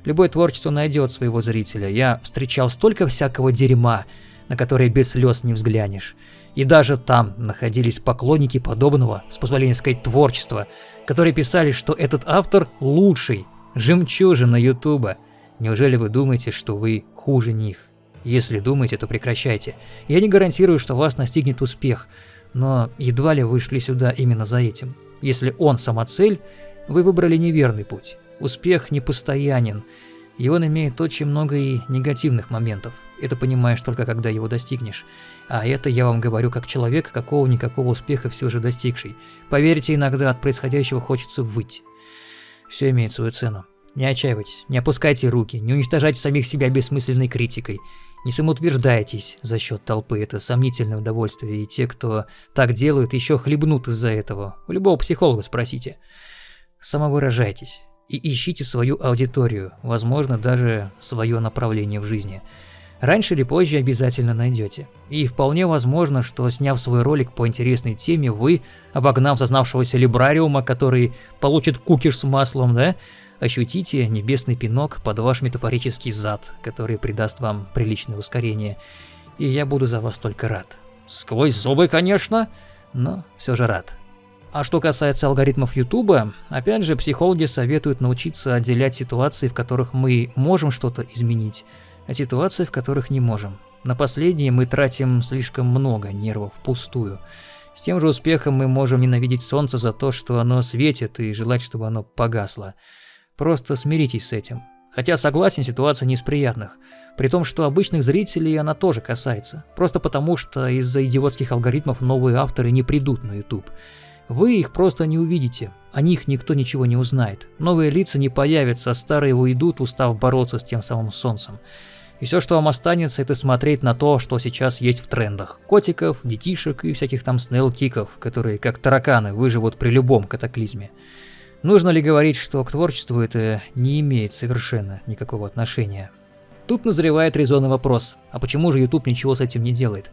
Любое творчество найдет своего зрителя. Я встречал столько всякого дерьма, на которое без слез не взглянешь. И даже там находились поклонники подобного, с позволения сказать, творчества, которые писали, что этот автор лучший, жемчужина ютуба. Неужели вы думаете, что вы хуже них? Если думаете, то прекращайте. Я не гарантирую, что вас настигнет успех, но едва ли вы шли сюда именно за этим. Если он сама цель, вы выбрали неверный путь. Успех непостоянен, и он имеет очень много и негативных моментов. Это понимаешь только когда его достигнешь. А это я вам говорю как человек, какого-никакого успеха все же достигший. Поверьте, иногда от происходящего хочется выть. Все имеет свою цену. Не отчаивайтесь, не опускайте руки, не уничтожайте самих себя бессмысленной критикой. Не самоутверждайтесь за счет толпы, это сомнительное удовольствие, и те, кто так делают, еще хлебнут из-за этого. У любого психолога спросите. Самовыражайтесь и ищите свою аудиторию, возможно, даже свое направление в жизни. Раньше или позже обязательно найдете. И вполне возможно, что сняв свой ролик по интересной теме, вы, обогнав зазнавшегося либрариума, который получит кукиш с маслом, да, ощутите небесный пинок под ваш метафорический зад, который придаст вам приличное ускорение, и я буду за вас только рад. Сквозь зубы, конечно, но все же рад. А что касается алгоритмов Ютуба, опять же, психологи советуют научиться отделять ситуации, в которых мы можем что-то изменить, от ситуаций, в которых не можем. На последние мы тратим слишком много нервов впустую. С тем же успехом мы можем ненавидеть солнце за то, что оно светит, и желать, чтобы оно погасло. Просто смиритесь с этим. Хотя согласен, ситуация не из приятных. При том, что обычных зрителей она тоже касается. Просто потому, что из-за идиотских алгоритмов новые авторы не придут на YouTube. Вы их просто не увидите, о них никто ничего не узнает. Новые лица не появятся, а старые уйдут, устав бороться с тем самым солнцем. И все, что вам останется, это смотреть на то, что сейчас есть в трендах. Котиков, детишек и всяких там SnailKick ов, которые как тараканы выживут при любом катаклизме. Нужно ли говорить, что к творчеству это не имеет совершенно никакого отношения? Тут назревает резонный вопрос, а почему же YouTube ничего с этим не делает?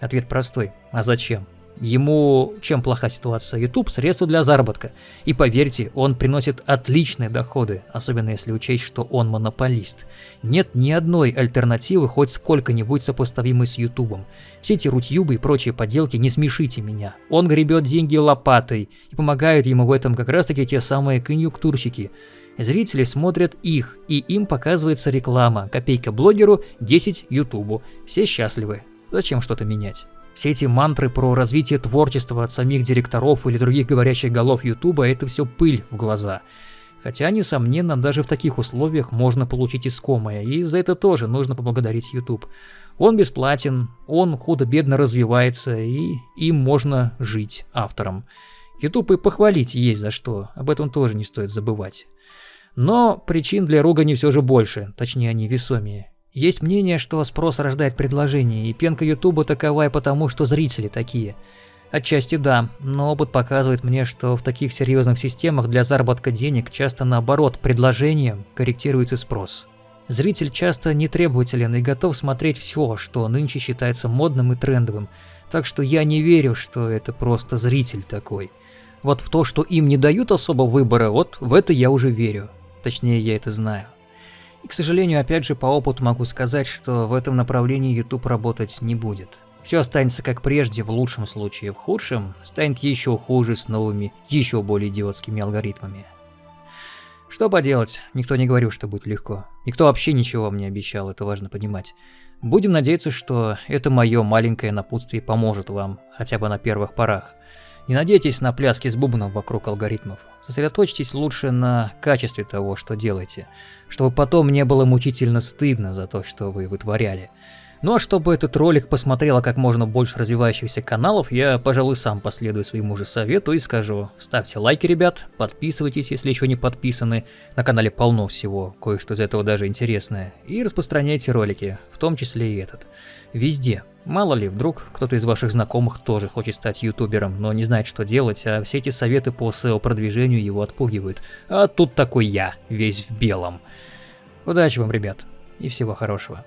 Ответ простой, а зачем? Ему чем плоха ситуация? YouTube – средство для заработка. И поверьте, он приносит отличные доходы, особенно если учесть, что он монополист. Нет ни одной альтернативы, хоть сколько-нибудь сопоставимой с YouTube. Все эти рутьюбы и прочие поделки не смешите меня. Он гребет деньги лопатой, и помогают ему в этом как раз таки те самые конъюнктурщики. Зрители смотрят их, и им показывается реклама. Копейка блогеру, 10 ютубу. Все счастливы. Зачем что-то менять? Все эти мантры про развитие творчества от самих директоров или других говорящих голов Ютуба – это все пыль в глаза. Хотя, несомненно, даже в таких условиях можно получить искомое, и за это тоже нужно поблагодарить YouTube. Он бесплатен, он худо-бедно развивается, и им можно жить автором. YouTube и похвалить есть за что, об этом тоже не стоит забывать. Но причин для ругани все же больше, точнее они весомее. Есть мнение, что спрос рождает предложение, и пенка Ютуба таковая потому, что зрители такие. Отчасти да, но опыт показывает мне, что в таких серьезных системах для заработка денег часто наоборот предложением корректируется спрос. Зритель часто нетребователен и готов смотреть все, что нынче считается модным и трендовым, так что я не верю, что это просто зритель такой. Вот в то, что им не дают особо выбора, вот в это я уже верю. Точнее, я это знаю. И, к сожалению, опять же, по опыту могу сказать, что в этом направлении YouTube работать не будет. Все останется как прежде, в лучшем случае, в худшем станет еще хуже с новыми, еще более идиотскими алгоритмами. Что поделать, никто не говорил, что будет легко. Никто вообще ничего мне обещал, это важно понимать. Будем надеяться, что это мое маленькое напутствие поможет вам, хотя бы на первых порах. Не надейтесь на пляски с бубном вокруг алгоритмов. Сосредоточьтесь лучше на качестве того, что делаете, чтобы потом не было мучительно стыдно за то, что вы вытворяли. Ну а чтобы этот ролик посмотрело как можно больше развивающихся каналов, я, пожалуй, сам последую своему же совету и скажу, ставьте лайки, ребят, подписывайтесь, если еще не подписаны, на канале полно всего, кое-что из этого даже интересное, и распространяйте ролики, в том числе и этот, везде. Мало ли, вдруг кто-то из ваших знакомых тоже хочет стать ютубером, но не знает, что делать, а все эти советы по SEO-продвижению его отпугивают. А тут такой я, весь в белом. Удачи вам, ребят, и всего хорошего.